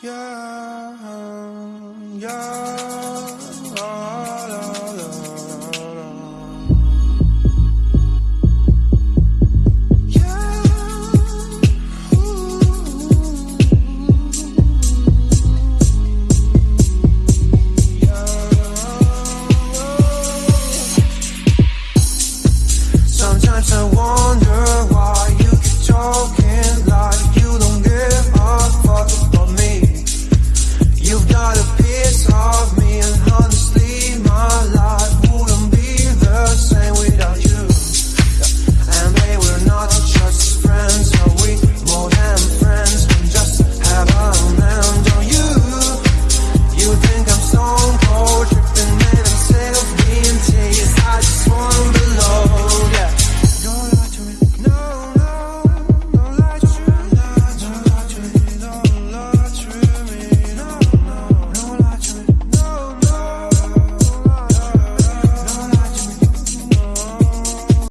Yeah, yeah, la, la, la, yeah yeah. Sometimes I want calls